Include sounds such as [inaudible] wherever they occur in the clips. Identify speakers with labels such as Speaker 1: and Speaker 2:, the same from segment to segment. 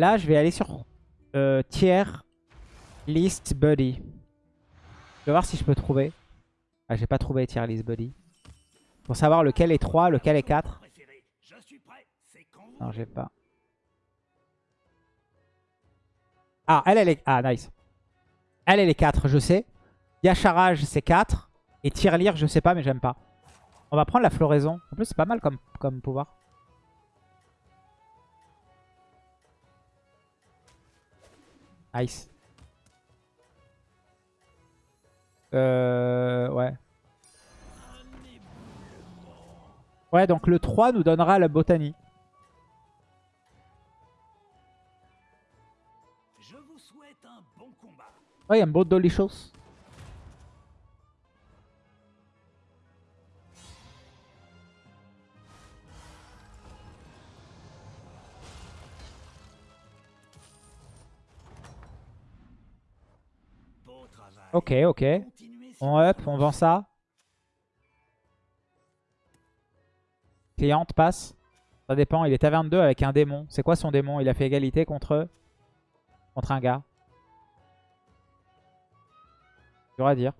Speaker 1: là, je vais aller sur euh, tier list buddy. Je vais voir si je peux trouver. Ah, j'ai pas trouvé tier list buddy. Pour savoir lequel est 3, lequel est 4. Non, j'ai pas. Ah, elle, elle est... Ah, nice. Elle, elle est 4, je sais. Yacharage, c'est 4. Et Tirelire, je sais pas, mais j'aime pas. On va prendre la floraison. En plus, c'est pas mal comme, comme pouvoir. Nice. Euh, ouais. Ouais, donc le 3 nous donnera la botanie.
Speaker 2: Je vous souhaite un bon combat.
Speaker 1: Ouais, il y a un beau Dolicious. Ok, ok. On up, on vend ça. Cliente passe. Ça dépend, il est à 22 avec un démon. C'est quoi son démon? Il a fait égalité contre, contre un gars. Dur à dire.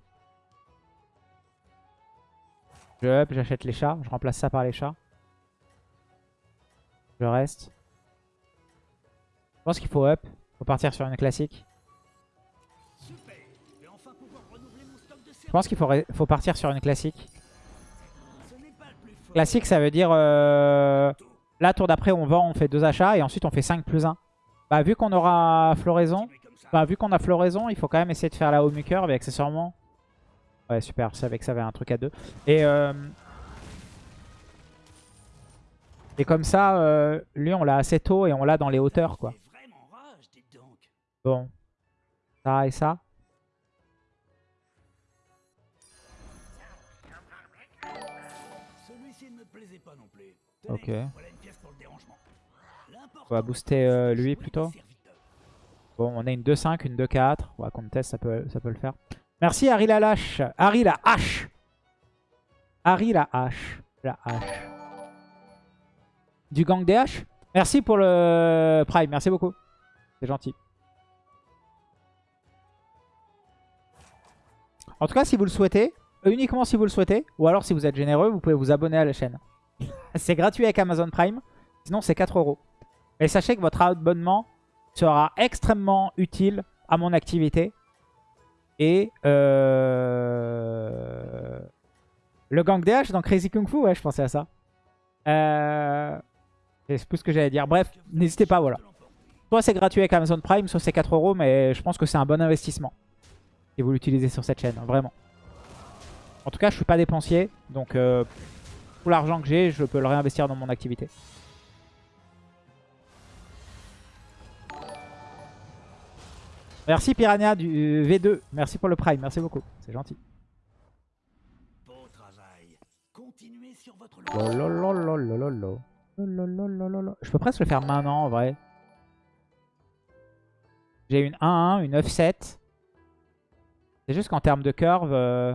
Speaker 1: Je up, j'achète les chats. Je remplace ça par les chats. Je reste. Je pense qu'il faut up. faut partir sur une classique.
Speaker 2: Je
Speaker 1: pense qu'il faut, partir sur une classique. Classique, ça veut dire... euh, Là, tour d'après, on vend, on fait deux achats. Et ensuite, on fait 5 plus 1. Bah, vu qu'on aura floraison... Bah, vu qu'on a floraison, il faut quand même essayer de faire la home curve. Et accessoirement... Ouais, super. Je savais que ça avait un truc à deux. Et... euh, Et comme ça, euh, lui, on l'a assez tôt et on l'a dans les hauteurs, quoi. Bon. Ça et ça. Ok. On va booster euh, lui plutôt. Bon, on a une 2-5, une 2-4. On va contest, ça peut, ça peut le faire. Merci Harry la lâche. Harry la hache. Harry la hache. La hache. Du gang des haches Merci pour le Prime, merci beaucoup. C'est gentil. En tout cas, si vous le souhaitez, uniquement si vous le souhaitez, ou alors si vous êtes généreux, vous pouvez vous abonner à la chaîne. C'est gratuit avec Amazon Prime, sinon c'est 4 euros. Mais sachez que votre abonnement sera extrêmement utile à mon activité. Et euh... le gang haches dans Crazy Kung Fu, ouais, je pensais à ça. Euh... C'est plus ce que j'allais dire. Bref, n'hésitez pas, voilà. Soit c'est gratuit avec Amazon Prime, soit c'est 4 euros, mais je pense que c'est un bon investissement. Si vous l'utilisez sur cette chaîne, vraiment. En tout cas, je suis pas dépensier, donc euh, tout l'argent que j'ai, je peux le réinvestir dans mon activité. Merci Piranha du V2, merci pour le Prime, merci beaucoup, c'est gentil.
Speaker 2: Beau travail. Continuez sur votre.
Speaker 1: Je peux presque le faire maintenant en vrai. J'ai une 1-1, une 9-7. C'est juste qu'en termes de curve... euh,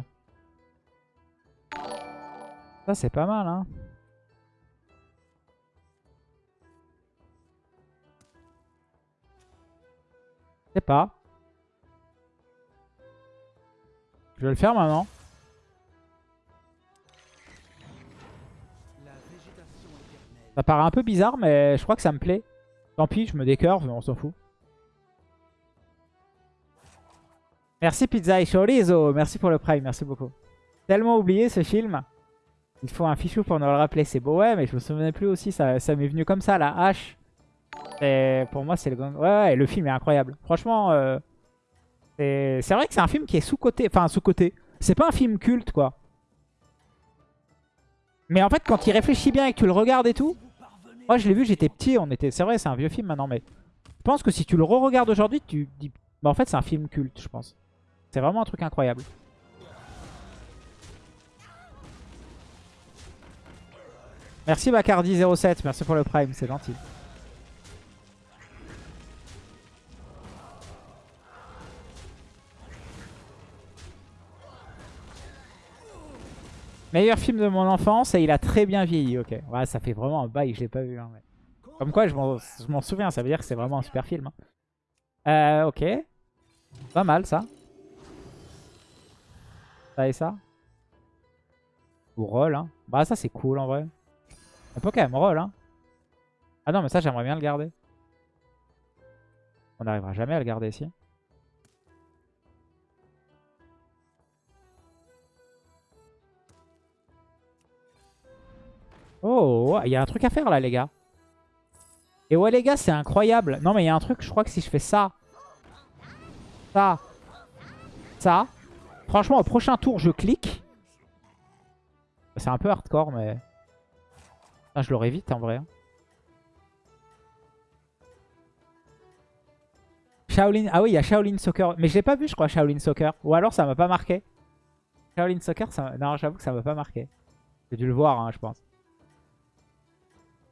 Speaker 1: Ça c'est pas mal hein. Je sais pas. Je vais le faire maintenant. Ça paraît un peu bizarre, mais je crois que ça me plaît. Tant pis, je me décurve, on s'en fout. Merci Pizza et Chorizo, merci pour le prime, merci beaucoup. Tellement oublié ce film. Il faut un fichou pour nous le rappeler, c'est beau. Ouais, mais je me souvenais plus aussi, ça, ça m'est venu comme ça, la hache. Et pour moi, c'est le gang. Ouais, ouais, le film est incroyable. Franchement, euh, c'est c'est vrai que c'est un film qui est sous-côté. Enfin, sous-côté. C'est pas un film culte, quoi. Mais en fait, quand il réfléchit bien et que tu le regardes et tout, moi je l'ai vu, j'étais petit, on était, c'est vrai, c'est un vieux film maintenant, mais je pense que si tu le re-regardes aujourd'hui, tu dis, bah en fait c'est un film culte, je pense. C'est vraiment un truc incroyable. Merci Bacardi07, merci pour le prime, c'est gentil. Meilleur film de mon enfance et il a très bien vieilli, ok. Ouais, ça fait vraiment un bail je l'ai pas vu. hein, Comme quoi, je m'en souviens. Ça veut dire que c'est vraiment un super film. hein. Euh, ok. Pas mal, ça. Ça et ça. Ou roll, hein. Bah, ça, c'est cool, en vrai. On peut quand même roll, hein. Ah non, mais ça, j'aimerais bien le garder. On n'arrivera jamais à le garder ici. Oh, il y a un truc à faire là, les gars. Et ouais, les gars, c'est incroyable. Non, mais il y a un truc, je crois que si je fais ça, ça, ça, franchement, au prochain tour, je clique. C'est un peu hardcore, mais... Putain, je l'aurais vite, en vrai. hein. Shaolin... Ah oui, il y a Shaolin Soccer. Mais je l'ai pas vu, je crois, Shaolin Soccer. Ou alors, ça m'a pas marqué. Shaolin Soccer, ça... non, j'avoue que ça m'a pas marqué. J'ai dû le voir, hein, je pense.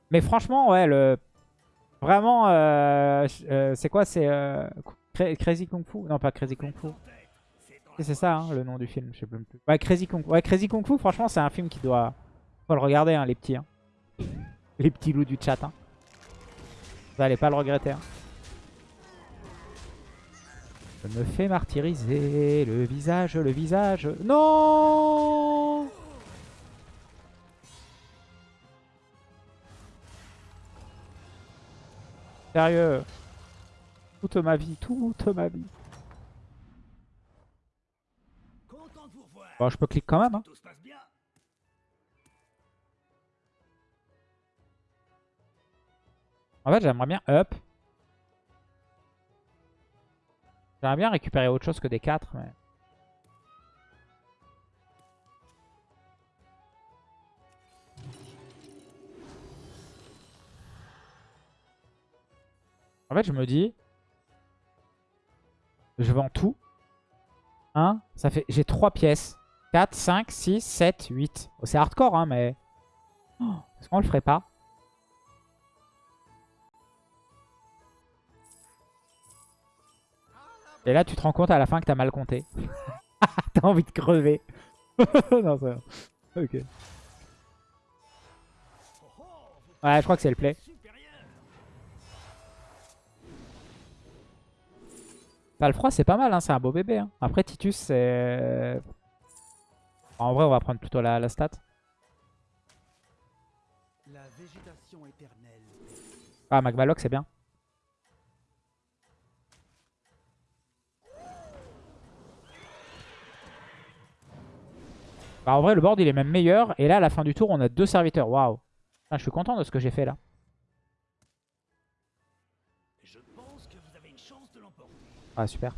Speaker 1: Mais franchement, ouais, le... Vraiment, euh, euh, c'est quoi C'est euh, Cra- Crazy Kung Fu? Non, pas Crazy Kung Fu. C'est ça, hein, le nom du film, je sais plus. Ouais, Crazy Kung, ouais, Crazy Kung Fu, franchement, c'est un film qui doit... Faut le regarder, hein, les petits. hein. Les petits loups du chat. Hein. Vous allez pas le regretter. hein. Je me fais martyriser, le visage, le visage. Non Sérieux? Toute ma vie, toute ma vie. Bon, je peux cliquer quand même. Hein. En fait, j'aimerais bien up. J'aimerais bien récupérer autre chose que des 4, mais... En fait, je me dis... Je vends tout. 1, ça fait... J'ai 3 pièces. 4, 5, 6, 7, 8. Oh, C'est hardcore, hein, mais... Oh, Est-ce qu'on le ferait pas Et là, tu te rends compte à la fin que t'as mal compté. [laughs] t'as envie de crever. [laughs] non, ça va. Ok. Ouais, je crois que c'est le play. Pas le froid, c'est pas mal, hein, c'est un beau bébé. hein. Après, Titus, c'est... En vrai, on va prendre plutôt la, stat. Ah, Magmaloc, c'est bien. Bah, en vrai, le board, il est même meilleur. Et là, à la fin du tour, on a deux serviteurs. Waouh. Putain, Je suis content de ce que j'ai fait là.
Speaker 2: Je pense que vous avez une chance de l'emporter.
Speaker 1: Ah, super.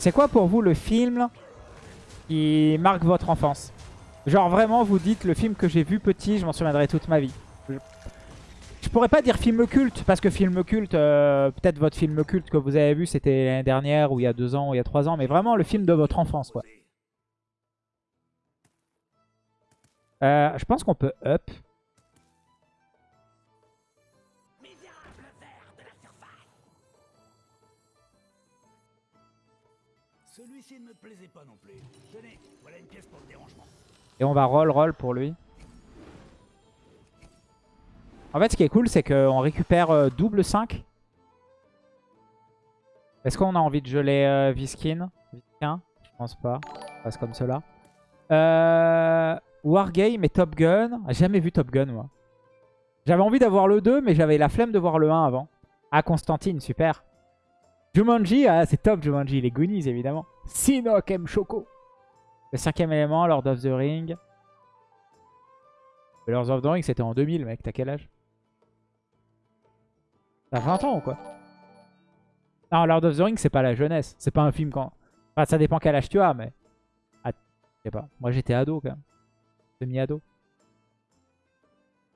Speaker 1: C'est quoi pour vous le film qui marque votre enfance? Genre vraiment, vous dites le film que j'ai vu petit, je m'en souviendrai toute ma vie. Je... pourrais pas dire film culte, parce que film culte, euh, peut-être votre film culte que vous avez vu, c'était l'année dernière, ou il y a deux ans, ou il y a trois ans, mais vraiment le film de votre enfance, quoi. Euh, je pense qu'on peut up.
Speaker 2: Celui-ci ne me plaisait pas non plus. Tenez, voilà une pièce pour le dérangement.
Speaker 1: Et on va roll roll pour lui. En fait, ce qui est cool, c'est qu'on récupère euh, double 5. Est-ce qu'on a envie de geler euh, Viskin? Viskin? Je pense pas. On passe comme cela. Euh, Wargame et Top Gun. Jamais vu Top Gun, moi. J'avais envie d'avoir le 2, mais j'avais la flemme de voir le 1 avant. Ah, Constantine, super. Jumanji, ah, c'est top Jumanji. Les Goonies, évidemment. Sinok M. Choco. Le cinquième élément, Lord of the Ring. Lord of the Ring, c'était en 2000, mec. T'as quel âge? T'as 20 ans ou quoi Non, Lord of the Ring, c'est pas la jeunesse. C'est pas un film quand... Enfin, ça dépend quel âge tu as, mais... Ah, je sais pas. Moi, j'étais ado, quand même. Demi-ado.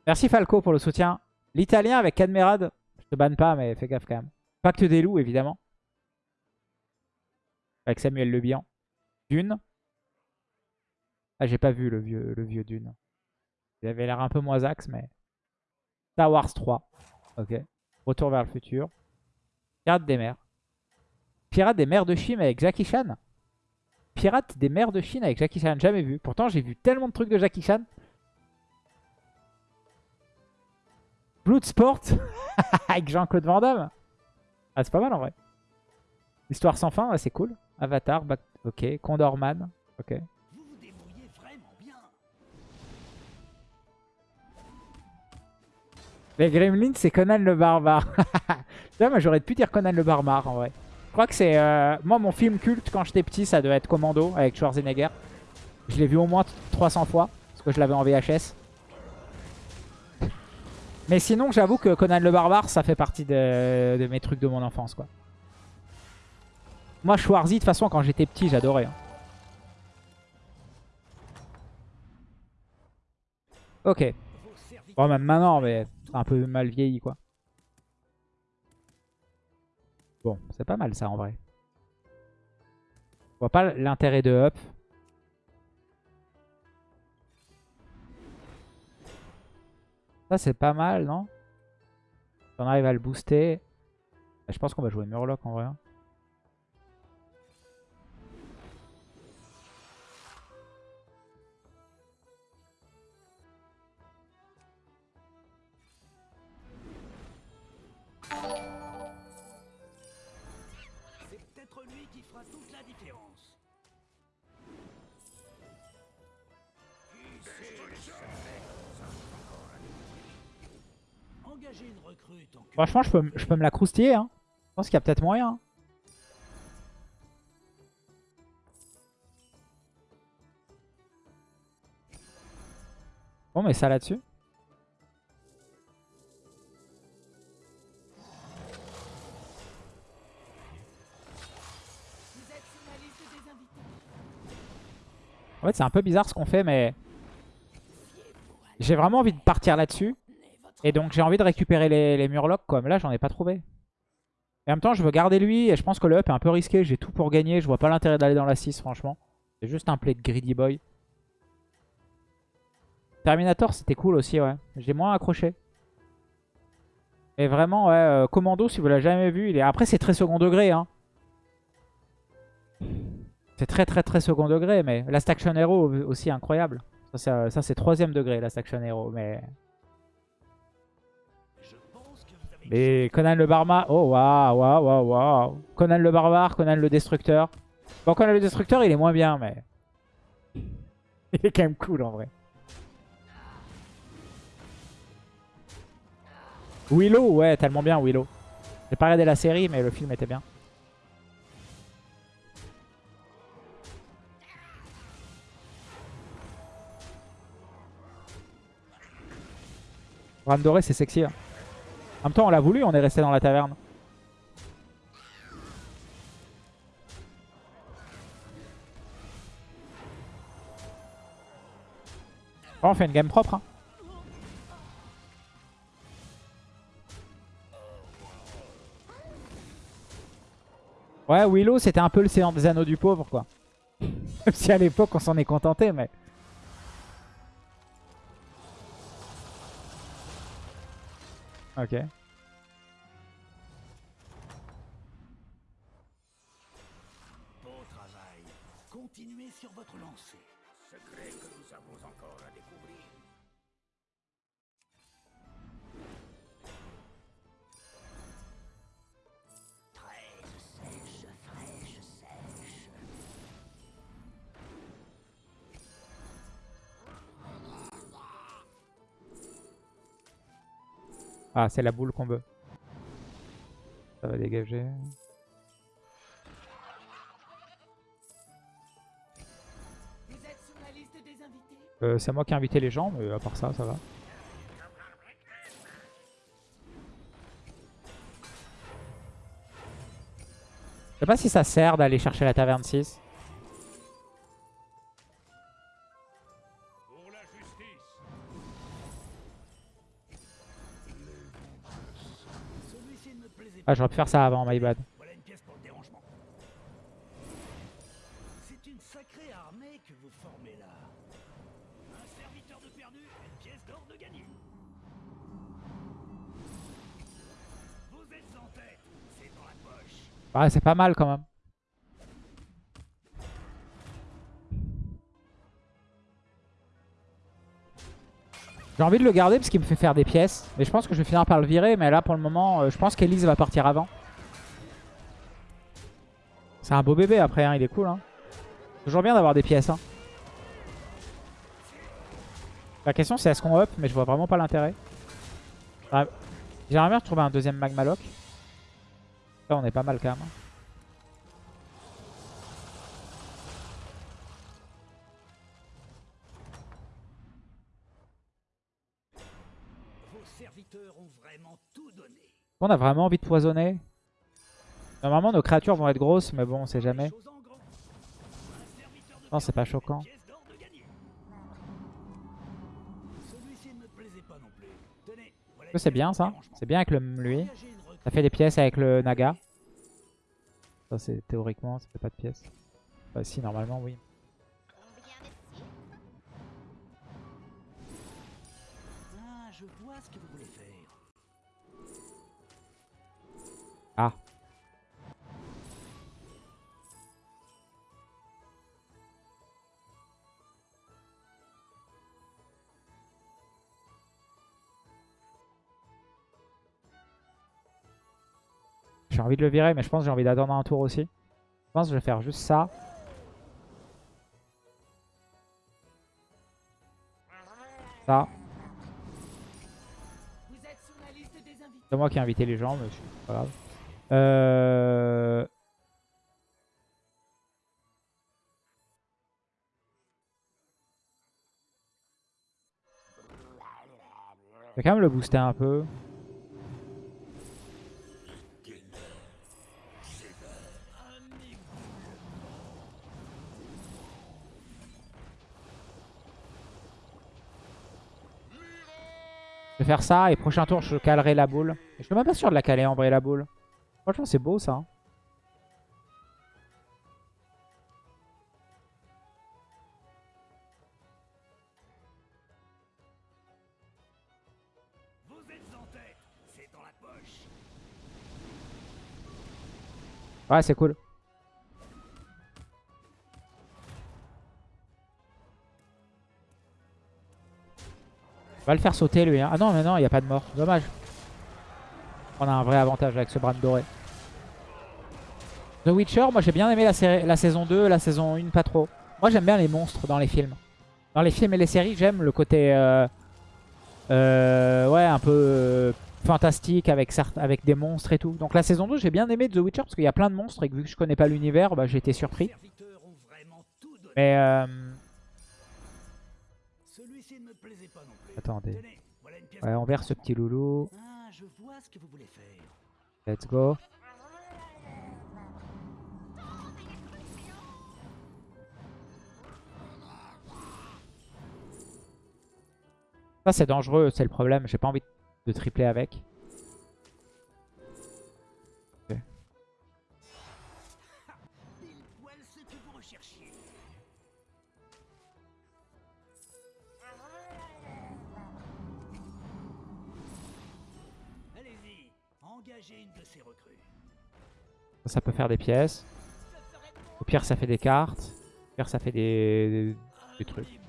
Speaker 1: Merci Falco pour le soutien. L'italien avec Cadmerade. Je te banne pas, mais fais gaffe quand même. Pacte des loups, évidemment. Avec Samuel Le Bihan. Dune. Ah, j'ai pas vu le vieux, le vieux Dune. Il avait l'air un peu moins axe, mais... Star Wars 3. Ok. Retour vers le futur. Garde des mers. Pirate des mers de Chine avec Jackie Chan. Pirate des mers de Chine avec Jackie Chan, jamais vu. Pourtant, j'ai vu tellement de trucs de Jackie Chan. Bloodsport [laughs] avec Jean-Claude Van Damme. Ah, c'est pas mal en vrai. Histoire sans fin, c'est cool. Avatar, ok. Condorman, ok. Les Gremlins, c'est Conan le Barbare. [laughs] Là, moi, j'aurais pu dire Conan le Barbare en vrai. Je crois que c'est... euh, Moi, mon film culte quand j'étais petit, ça devait être Commando avec Schwarzenegger. Je l'ai vu au moins 300 fois, parce que je l'avais en VHS. Mais sinon, j'avoue que Conan le Barbare, ça fait partie de, mes trucs de mon enfance, quoi. Moi, Schwarzy, de toute façon, quand j'étais petit, j'adorais. hein. Ok. Bon, même maintenant, mais un peu mal vieilli, quoi. Bon, c'est pas mal ça, en vrai. Je vois pas l'intérêt de up. Ça, c'est pas mal, non? On arrive à le booster... Je pense qu'on va jouer Murloc, en vrai.
Speaker 2: Toute la différence. Une.
Speaker 1: Franchement, je peux, je peux me la croustiller. Hein. Je pense qu'il y a peut-être moyen. hein. Bon, mais ça là-dessus. En fait, c'est un peu bizarre ce qu'on fait, mais... J'ai vraiment envie de partir là-dessus. Et donc j'ai envie de récupérer les, murlocs quoi. Mais là j'en ai pas trouvé. Et en même temps je veux garder lui et je pense que le up est un peu risqué. J'ai tout pour gagner. Je vois pas l'intérêt d'aller dans la 6 franchement. C'est juste un play de Greedy Boy. Terminator c'était cool aussi ouais. J'ai moins accroché. Et vraiment ouais, euh, Commando si vous l'avez jamais vu. Il est... Après c'est très second degré hein. C'est très très très second degré mais Last Action Hero aussi incroyable. Ça c'est euh, troisième degré Last Action Hero mais... Mais Conan le Barbare, oh waouh, waouh, waouh, waouh. Conan le Barbare, Conan le Destructeur. Bon, Conan le Destructeur, il est moins bien, mais... [laughs] il est quand même cool, en vrai. Willow, ouais, tellement bien, Willow. J'ai pas regardé la série, mais le film était bien. Bran doré, c'est sexy. hein. En même temps, on l'a voulu, on est resté dans la taverne. On fait une game propre. hein. Ouais, Willow, c'était un peu le séant des anneaux du pauvre, quoi. [laughs] Même si à l'époque, on s'en est contenté, mais... Ok. Ah, c'est la boule qu'on veut. Ça va dégager. Euh, c'est moi qui ai invité les gens, mais à part ça, ça va. Je sais pas si ça sert d'aller chercher la taverne 6. Ah, j'aurais pu faire ça avant, my bad.
Speaker 2: Voilà une pièce pour le dérangement. C'est une sacrée armée que
Speaker 1: J'ai envie de le garder parce qu'il me fait faire des pièces. Mais je pense que je vais finir par le virer. Mais là, pour le moment, euh, je pense qu'Elise va partir avant. C'est un beau bébé après, hein, il est cool. Hein. Toujours bien d'avoir des pièces. Hein. La question c'est est-ce qu'on up Mais je vois vraiment pas l'intérêt. Ah, J'aimerais bien retrouver un deuxième Magmaloc. Là on est pas mal quand même. On a vraiment envie de poisonner. Normalement nos créatures vont être grosses mais bon on sait jamais. Non c'est pas choquant. C'est bien ça? C'est bien avec le, lui. Ça fait des pièces avec le Naga. Ça c'est théoriquement ça fait pas de pièces. Bah si normalement oui. J'ai envie de le virer, mais je pense que j'ai envie d'attendre un tour aussi. Je pense que je vais faire juste ça. Ça. C'est moi qui ai invité les gens, mais c'est pas grave. Euh... Je vais quand même le booster un peu. Je vais faire ça et prochain tour je calerai la boule. Je suis même pas sûr de la caler en vrai la boule. Franchement c'est beau ça. hein.
Speaker 2: Vous êtes en tête. C'est dans la poche.
Speaker 1: Ouais c'est cool. Va le faire sauter lui. hein. Ah non mais non il n'y a pas de mort. Dommage. On a un vrai avantage avec ce bran doré. The Witcher, moi j'ai bien aimé la, saison 2, la saison 1 pas trop. Moi j'aime bien les monstres dans les films. Dans les films et les séries j'aime le côté euh, euh, ouais un peu euh, fantastique avec, avec des monstres et tout. Donc la saison 2 j'ai bien aimé The Witcher parce qu'il y a plein de monstres et que vu que je connais pas l'univers bah, j'ai été surpris. Mais attendez. Ouais on verse ce petit loulou.
Speaker 2: Ah.
Speaker 1: Let's go. Ça c'est dangereux, c'est le problème. J'ai pas envie de tripler avec. Ça peut faire des pièces. Au pire ça fait des cartes. Au pire ça fait des, des trucs.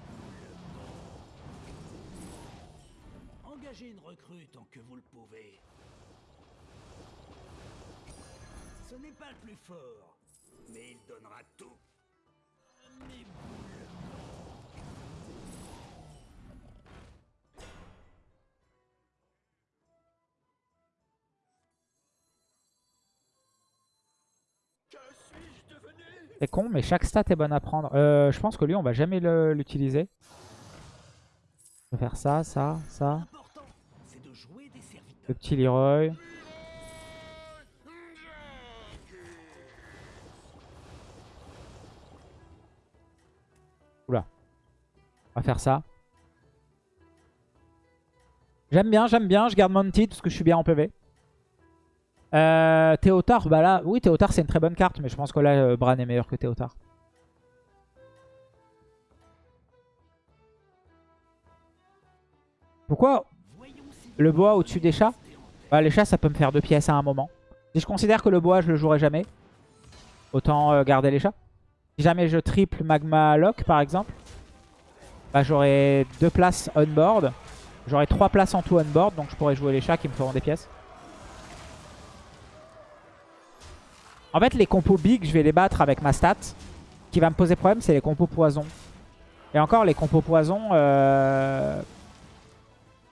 Speaker 2: Engagez une recrue tant que vous le pouvez. Ce n'est pas le plus fort, mais il donnera tout.
Speaker 1: C'est con, mais chaque stat est bonne à prendre. Euh, je pense que lui, on va jamais l'utiliser. Je vais faire ça, ça, ça. Le petit Leroy. Oula. On va faire ça. J'aime bien, j'aime bien. Je garde Mounted parce que je suis bien en PV. Euh, Théotard, bah là, oui, Théotard c'est une très bonne carte, mais je pense que là, euh, Bran est meilleur que Théotard. Pourquoi le bois au-dessus des chats? Bah, Les chats, ça peut me faire deux pièces à un moment. Si je considère que le bois, je le jouerai jamais, autant euh, garder les chats. Si jamais je triple Magma Lock par exemple, bah, j'aurai deux places on-board. J'aurai trois places en tout on-board, donc je pourrais jouer les chats qui me feront des pièces. En fait, les compos big, je vais les battre avec ma stat. Ce qui va me poser problème, c'est les compos poison. Et encore, les compos poison... Euh...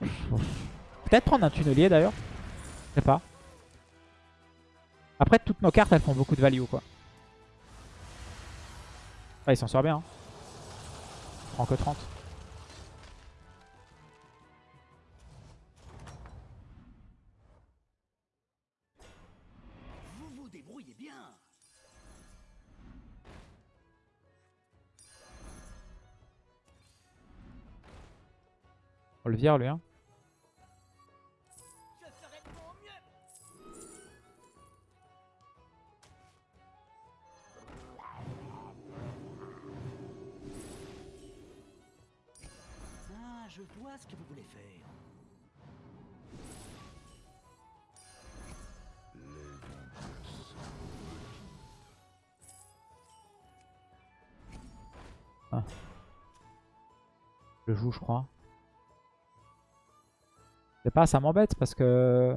Speaker 1: Peut-être prendre un tunnelier d'ailleurs. Je sais pas. Après, toutes nos cartes, elles font beaucoup de value, quoi. Ah, il s'en sort bien. Hein. Que 30. On le vire, lui, hein.
Speaker 3: Je.
Speaker 2: Ah, je vois ce que vous voulez faire.
Speaker 1: Je le joue, je crois. Sais pas, ça m'embête parce que...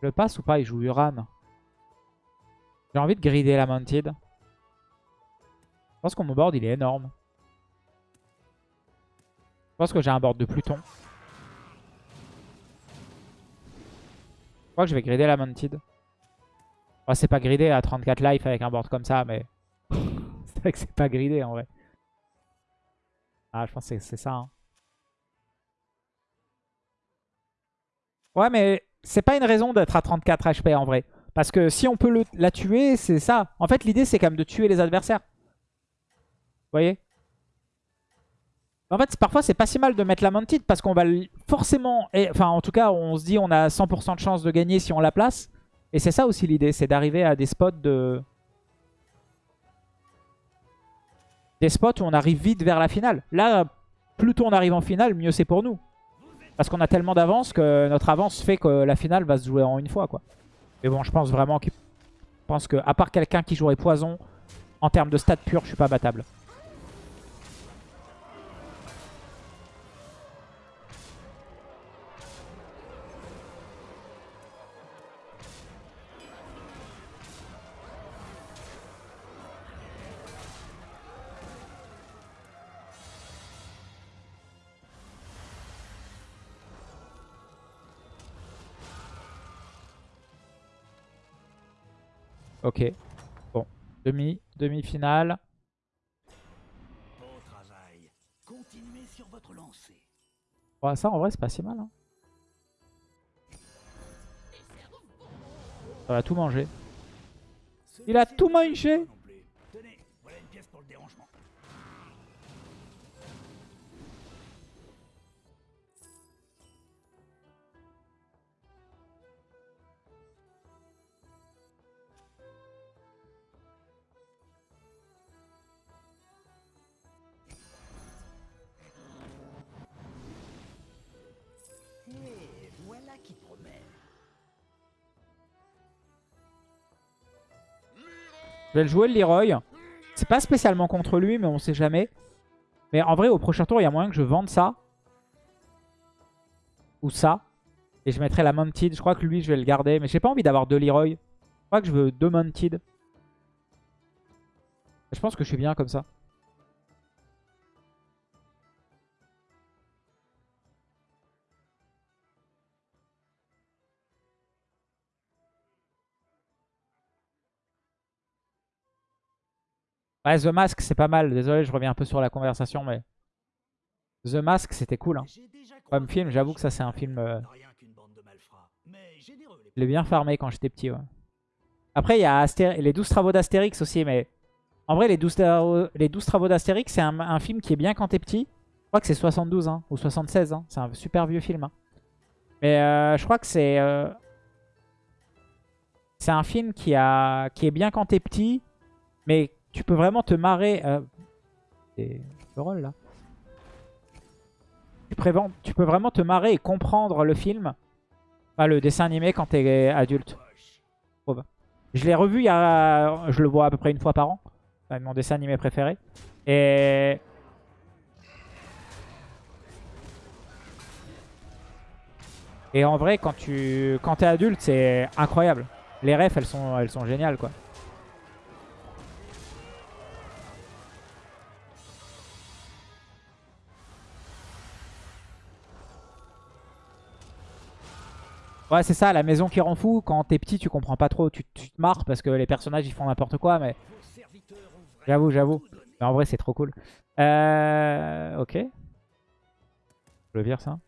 Speaker 1: Le passe ou pas Il joue Uran. J'ai envie de grider la Mounted. Je pense que mon board, il est énorme. Je pense que j'ai un board de Pluton. Je crois que je vais grider la Mounted. C'est pas gridé à 34 life avec un board comme ça, mais... [laughs] c'est vrai que c'est pas gridé en vrai. Ah, je pense que c'est ça. hein. Ouais, mais c'est pas une raison d'être à 34 HP en vrai. Parce que si on peut la tuer, c'est ça. En fait, l'idée, c'est quand même de tuer les adversaires. Vous voyez? En fait, parfois, c'est pas si mal de mettre la Mounted parce qu'on va forcément... Enfin, en tout cas, on se dit on a 100% de chance de gagner si on la place. Et c'est ça aussi l'idée, c'est d'arriver à des spots de... Des spots où on arrive vite vers la finale. Là, plus tôt on arrive en finale, mieux c'est pour nous. Parce qu'on a tellement d'avance que notre avance fait que la finale va se jouer en une fois. quoi. Mais bon, je pense vraiment qu'il pense que à part quelqu'un qui jouerait poison, en termes de stats purs, je suis pas battable. Ok. Bon. Demi, demi-finale.
Speaker 2: Beau travail. Continuez sur votre lancée.
Speaker 1: Ouais, ça en vrai c'est pas si mal. hein. Ça va tout manger. Il a tout mangé.
Speaker 2: non plus. Tenez, voilà une pièce pour le dérangement.
Speaker 1: Je vais le jouer le Leroy. C'est pas spécialement contre lui, mais on sait jamais. Mais en vrai, au prochain tour, il y a moyen que je vende ça. Ou ça. Et je mettrai la Mounted. Je crois que lui, je vais le garder. Mais j'ai pas envie d'avoir deux Leroy. Je crois que je veux deux Mounted. Je pense que je suis bien comme ça. Ouais, The Mask, c'est pas mal. Désolé, je reviens un peu sur la conversation, mais... The Mask, c'était cool. Hein. Comme film, j'avoue que ça, c'est un film... euh, Je l'ai bien farmé quand j'étais petit, ouais. Après, il y a les 12 travaux d'Astérix aussi, mais... En vrai, les 12, tra- les 12 travaux d'Astérix, c'est un, un film qui est bien quand t'es petit. Je crois que c'est 72, hein, ou 76. Hein. C'est un super vieux film. hein. Mais euh, je crois que c'est... euh, C'est un film qui, a... qui est bien quand t'es petit, mais tu peux vraiment te marrer... Euh... Rôle, là. Tu, tu peux vraiment te marrer et comprendre le film, enfin, le dessin animé quand t'es adulte. Je l'ai revu il y a... Je le vois à peu près une fois par an. Mon dessin animé préféré. Et... Et en vrai, quand tu quand es adulte, c'est incroyable. Les refs, elles sont, elles sont géniales, quoi. Ouais, c'est ça, la maison qui rend fou. Quand t'es petit, tu comprends pas trop. Tu, te marres parce que les personnages, ils font n'importe quoi. Mais j'avoue, j'avoue. Mais en vrai, c'est trop cool. Euh... Ok. Je le vire, ça.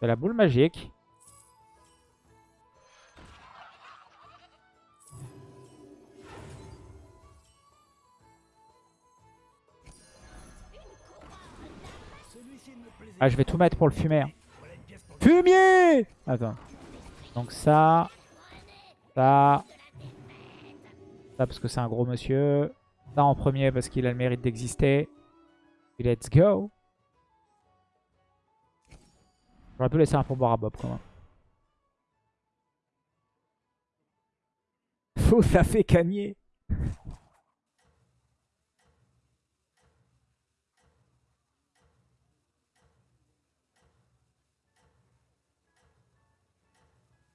Speaker 1: C'est la boule magique. Ah, je vais tout mettre pour le fumer. hein. Fumier Attends. Donc ça. Ça. Ça parce que c'est un gros monsieur. Ça en premier parce qu'il a le mérite d'exister. Et let's go. J'aurais pu laisser un pourboire à Bob quand même. [laughs] Faux, ça fait cagner.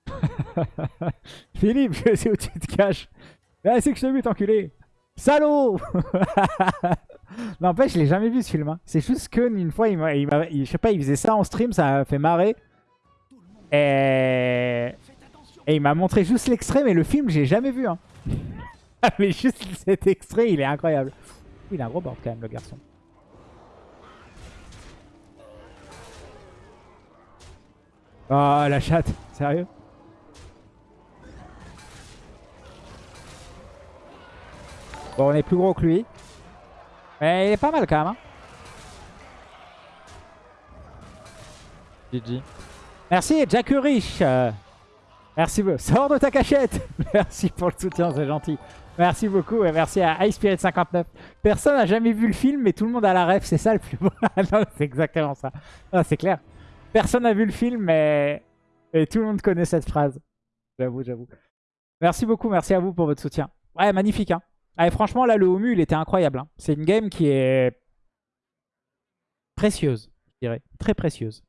Speaker 1: [laughs] Philippe, je sais où tu te caches. Ah, c'est que je t'ai vu, t'enculé. Salaud [laughs] N'empêche, je l'ai jamais vu ce film. hein. C'est juste que une fois, il m'a, il je sais pas, il faisait ça en stream, ça a fait marrer. Et, et il m'a montré juste l'extrait, mais le film, j'ai jamais vu. Hein. [laughs] mais juste cet extrait, il est incroyable. Il a un gros board quand même, le garçon. Oh, la chatte, sérieux? Bon, on est plus gros que lui. Mais il est pas mal quand même. Hein. GG. Merci, Jack Rich. Euh, merci beaucoup. Sors de ta cachette. [laughs] merci pour le soutien, c'est gentil. Merci beaucoup et merci à iSpirit59. Personne n'a jamais vu le film, mais tout le monde a la ref. C'est ça le plus beau. [laughs] Ah non, c'est exactement ça. Ah, c'est clair. Personne n'a vu le film, mais et tout le monde connaît cette phrase. J'avoue, j'avoue. Merci beaucoup, merci à vous pour votre soutien. Ouais, magnifique. Hein. Allez, franchement, là, le Homu, il était incroyable. hein. C'est une game qui est précieuse, je dirais. Très précieuse.